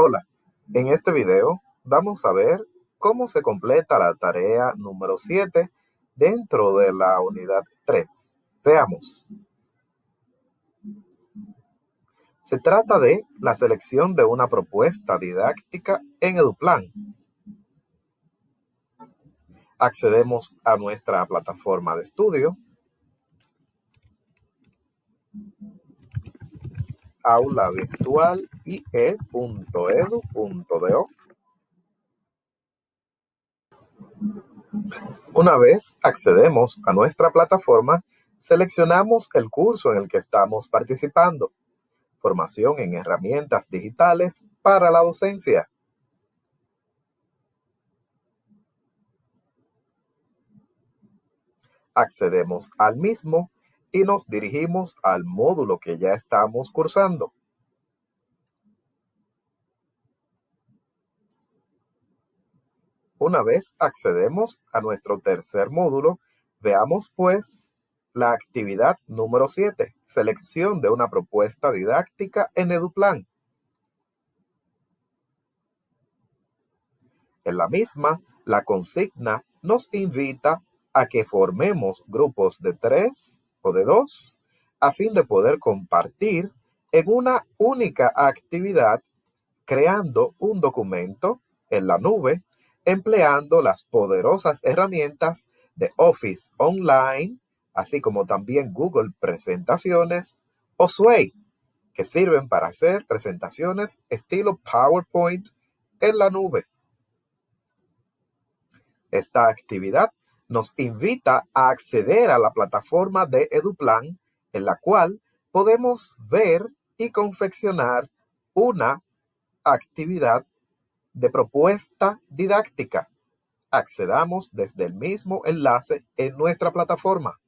Hola, en este video vamos a ver cómo se completa la tarea número 7 dentro de la unidad 3. Veamos. Se trata de la selección de una propuesta didáctica en EduPlan. Accedemos a nuestra plataforma de estudio aula ie.edu.do. Una vez accedemos a nuestra plataforma, seleccionamos el curso en el que estamos participando. Formación en herramientas digitales para la docencia. Accedemos al mismo y nos dirigimos al módulo que ya estamos cursando. Una vez accedemos a nuestro tercer módulo, veamos pues la actividad número 7, selección de una propuesta didáctica en EduPlan. En la misma, la consigna nos invita a que formemos grupos de tres de dos a fin de poder compartir en una única actividad creando un documento en la nube empleando las poderosas herramientas de Office Online, así como también Google Presentaciones o Sway, que sirven para hacer presentaciones estilo PowerPoint en la nube. Esta actividad nos invita a acceder a la plataforma de EduPlan, en la cual podemos ver y confeccionar una actividad de propuesta didáctica. Accedamos desde el mismo enlace en nuestra plataforma.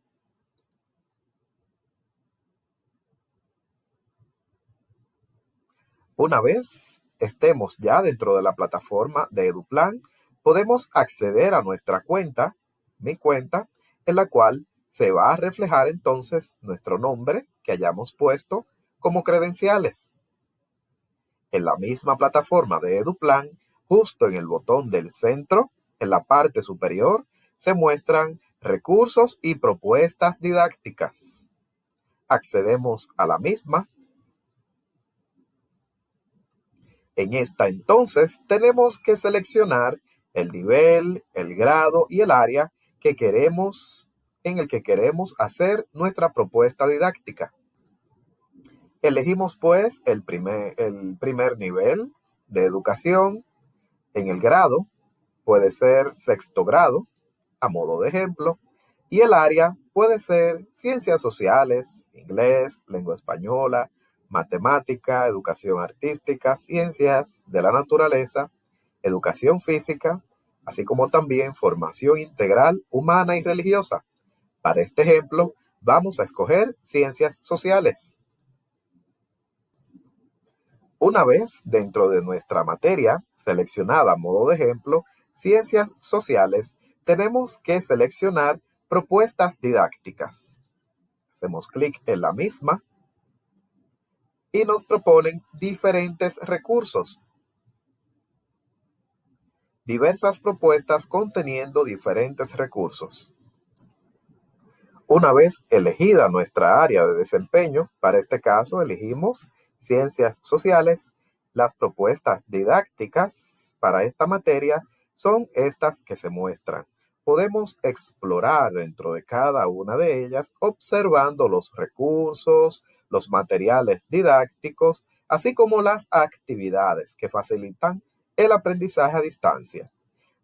Una vez estemos ya dentro de la plataforma de EduPlan, podemos acceder a nuestra cuenta mi cuenta, en la cual se va a reflejar entonces nuestro nombre que hayamos puesto como credenciales. En la misma plataforma de EduPlan, justo en el botón del centro, en la parte superior, se muestran recursos y propuestas didácticas. Accedemos a la misma. En esta entonces tenemos que seleccionar el nivel, el grado y el área que queremos, en el que queremos hacer nuestra propuesta didáctica. Elegimos pues el primer, el primer nivel de educación en el grado, puede ser sexto grado, a modo de ejemplo, y el área puede ser ciencias sociales, inglés, lengua española, matemática, educación artística, ciencias de la naturaleza, educación física, así como también formación integral humana y religiosa. Para este ejemplo, vamos a escoger ciencias sociales. Una vez dentro de nuestra materia seleccionada a modo de ejemplo, ciencias sociales, tenemos que seleccionar propuestas didácticas. Hacemos clic en la misma y nos proponen diferentes recursos diversas propuestas conteniendo diferentes recursos. Una vez elegida nuestra área de desempeño, para este caso elegimos ciencias sociales, las propuestas didácticas para esta materia son estas que se muestran. Podemos explorar dentro de cada una de ellas observando los recursos, los materiales didácticos, así como las actividades que facilitan el aprendizaje a distancia.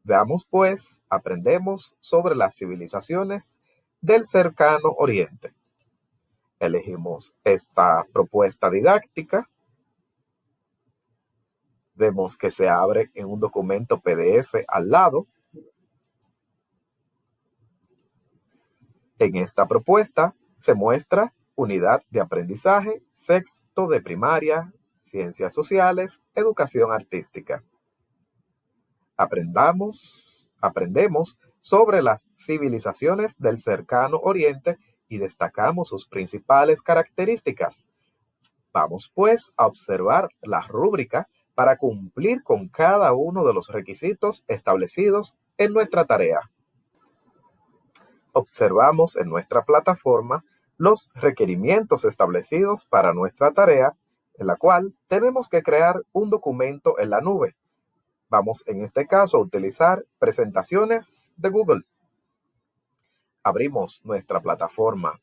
Veamos pues, aprendemos sobre las civilizaciones del cercano oriente. Elegimos esta propuesta didáctica. Vemos que se abre en un documento PDF al lado. En esta propuesta se muestra unidad de aprendizaje, sexto de primaria, ciencias sociales, educación artística aprendamos, aprendemos sobre las civilizaciones del cercano oriente y destacamos sus principales características. Vamos pues a observar la rúbrica para cumplir con cada uno de los requisitos establecidos en nuestra tarea. Observamos en nuestra plataforma los requerimientos establecidos para nuestra tarea, en la cual tenemos que crear un documento en la nube. Vamos en este caso a utilizar presentaciones de Google. Abrimos nuestra plataforma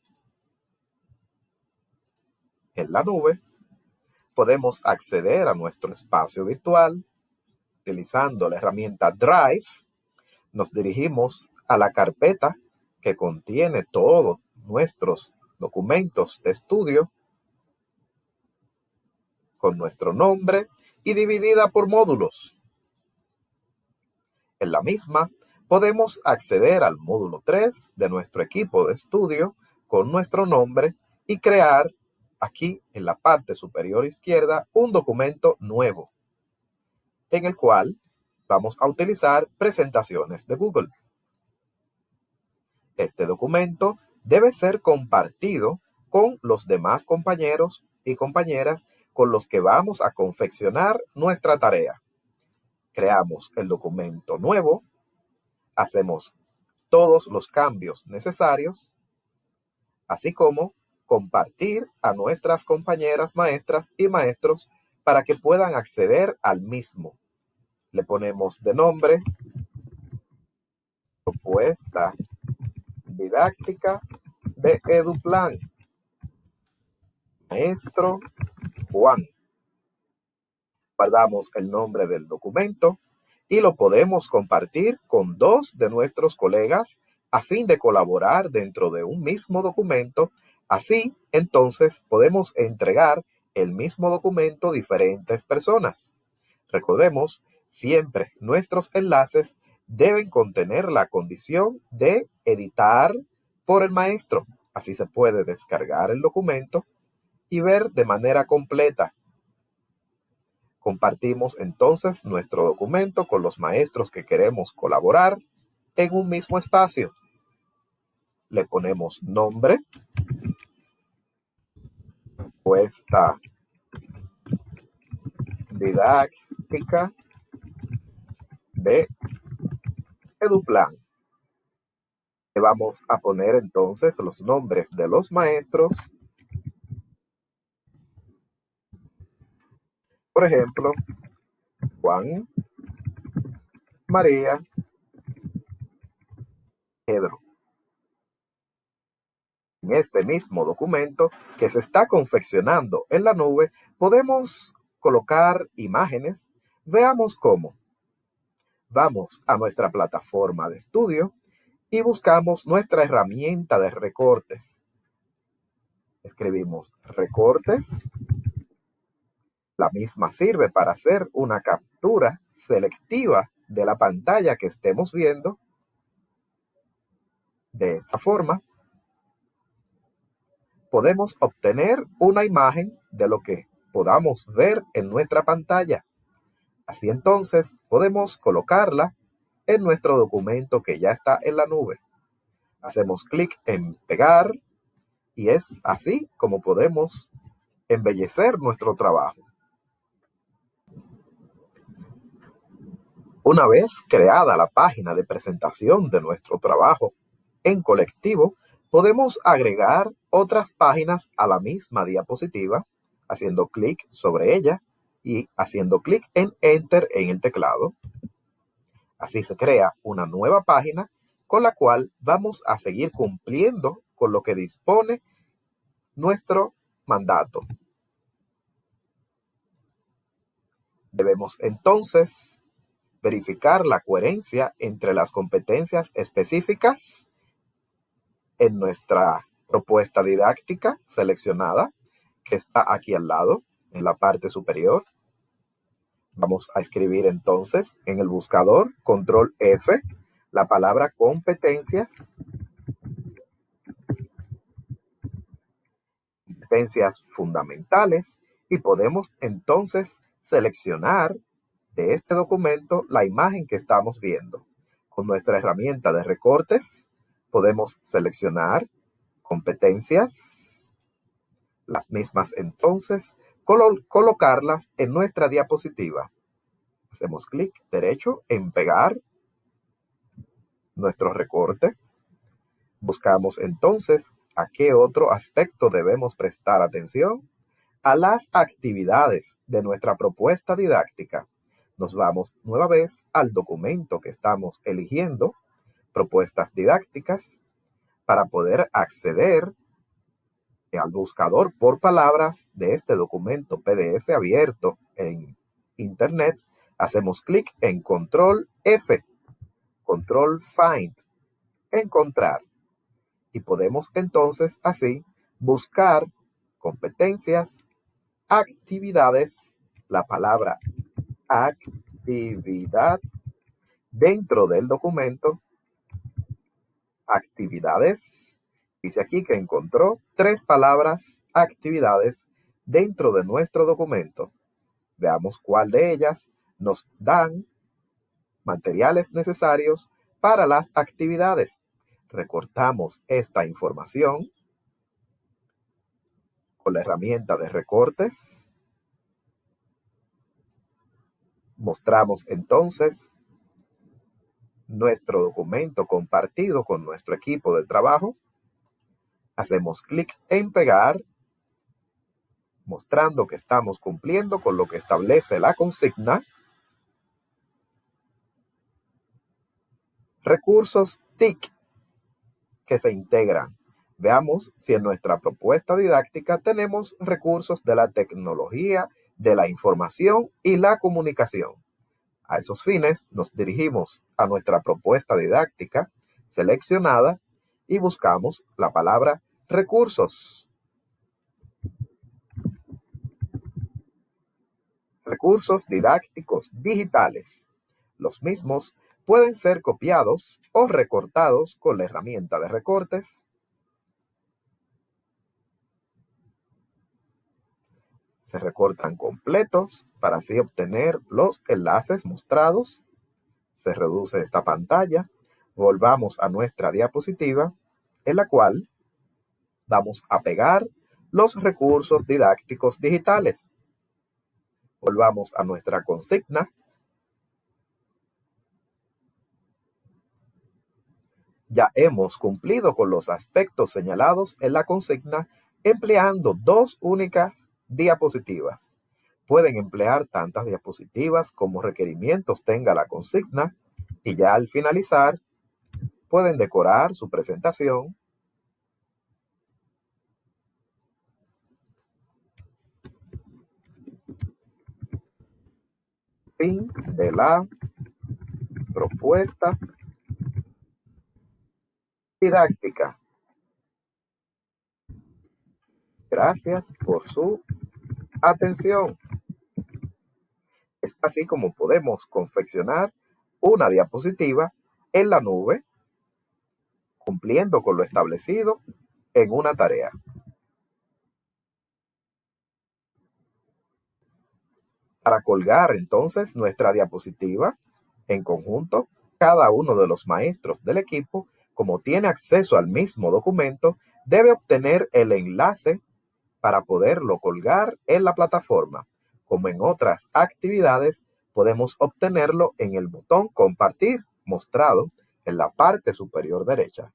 en la nube podemos acceder a nuestro espacio virtual utilizando la herramienta Drive. Nos dirigimos a la carpeta que contiene todos nuestros documentos de estudio con nuestro nombre y dividida por módulos. En la misma podemos acceder al módulo 3 de nuestro equipo de estudio con nuestro nombre y crear aquí en la parte superior izquierda un documento nuevo en el cual vamos a utilizar presentaciones de Google. Este documento debe ser compartido con los demás compañeros y compañeras con los que vamos a confeccionar nuestra tarea. Creamos el documento nuevo, hacemos todos los cambios necesarios, así como compartir a nuestras compañeras maestras y maestros para que puedan acceder al mismo. Le ponemos de nombre propuesta didáctica de EduPlan. Maestro Juan. Guardamos el nombre del documento y lo podemos compartir con dos de nuestros colegas a fin de colaborar dentro de un mismo documento Así, entonces, podemos entregar el mismo documento a diferentes personas. Recordemos, siempre nuestros enlaces deben contener la condición de editar por el maestro. Así se puede descargar el documento y ver de manera completa. Compartimos entonces nuestro documento con los maestros que queremos colaborar en un mismo espacio. Le ponemos nombre, propuesta didáctica de EduPlan. Le vamos a poner entonces los nombres de los maestros. Por ejemplo, Juan, María, Pedro en este mismo documento que se está confeccionando en la nube, podemos colocar imágenes. Veamos cómo. Vamos a nuestra plataforma de estudio y buscamos nuestra herramienta de recortes. Escribimos recortes. La misma sirve para hacer una captura selectiva de la pantalla que estemos viendo. De esta forma, podemos obtener una imagen de lo que podamos ver en nuestra pantalla. Así entonces podemos colocarla en nuestro documento que ya está en la nube. Hacemos clic en pegar y es así como podemos embellecer nuestro trabajo. Una vez creada la página de presentación de nuestro trabajo en colectivo, Podemos agregar otras páginas a la misma diapositiva haciendo clic sobre ella y haciendo clic en Enter en el teclado. Así se crea una nueva página con la cual vamos a seguir cumpliendo con lo que dispone nuestro mandato. Debemos entonces verificar la coherencia entre las competencias específicas en nuestra propuesta didáctica seleccionada, que está aquí al lado, en la parte superior. Vamos a escribir entonces en el buscador, control F, la palabra competencias. Competencias fundamentales y podemos entonces seleccionar de este documento la imagen que estamos viendo. Con nuestra herramienta de recortes podemos seleccionar competencias, las mismas entonces colocarlas en nuestra diapositiva. Hacemos clic derecho en pegar nuestro recorte. Buscamos entonces a qué otro aspecto debemos prestar atención. A las actividades de nuestra propuesta didáctica. Nos vamos nueva vez al documento que estamos eligiendo, propuestas didácticas, para poder acceder al buscador por palabras de este documento PDF abierto en Internet, hacemos clic en Control F, Control Find, encontrar. Y podemos entonces así buscar competencias, actividades, la palabra actividad dentro del documento, actividades, dice aquí que encontró tres palabras actividades dentro de nuestro documento. Veamos cuál de ellas nos dan materiales necesarios para las actividades. Recortamos esta información con la herramienta de recortes. Mostramos entonces nuestro documento compartido con nuestro equipo de trabajo. Hacemos clic en pegar, mostrando que estamos cumpliendo con lo que establece la consigna. Recursos TIC que se integran. Veamos si en nuestra propuesta didáctica tenemos recursos de la tecnología, de la información y la comunicación. A esos fines nos dirigimos a nuestra propuesta didáctica seleccionada y buscamos la palabra recursos. Recursos didácticos digitales. Los mismos pueden ser copiados o recortados con la herramienta de recortes. Se recortan completos para así obtener los enlaces mostrados. Se reduce esta pantalla. Volvamos a nuestra diapositiva en la cual vamos a pegar los recursos didácticos digitales. Volvamos a nuestra consigna. Ya hemos cumplido con los aspectos señalados en la consigna empleando dos únicas diapositivas. Pueden emplear tantas diapositivas como requerimientos tenga la consigna y ya al finalizar pueden decorar su presentación fin de la propuesta didáctica. Gracias por su atención. Es así como podemos confeccionar una diapositiva en la nube, cumpliendo con lo establecido en una tarea. Para colgar entonces nuestra diapositiva en conjunto, cada uno de los maestros del equipo, como tiene acceso al mismo documento, debe obtener el enlace para poderlo colgar en la plataforma. Como en otras actividades, podemos obtenerlo en el botón Compartir mostrado en la parte superior derecha.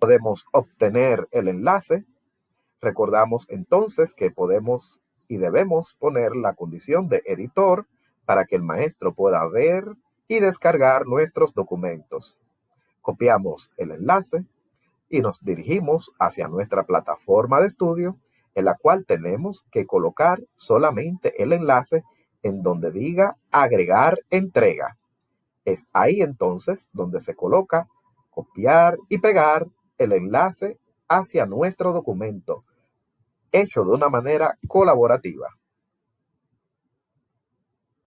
Podemos obtener el enlace. Recordamos entonces que podemos y debemos poner la condición de editor para que el maestro pueda ver y descargar nuestros documentos. Copiamos el enlace y nos dirigimos hacia nuestra plataforma de estudio en la cual tenemos que colocar solamente el enlace en donde diga agregar entrega. Es ahí entonces donde se coloca copiar y pegar el enlace hacia nuestro documento hecho de una manera colaborativa.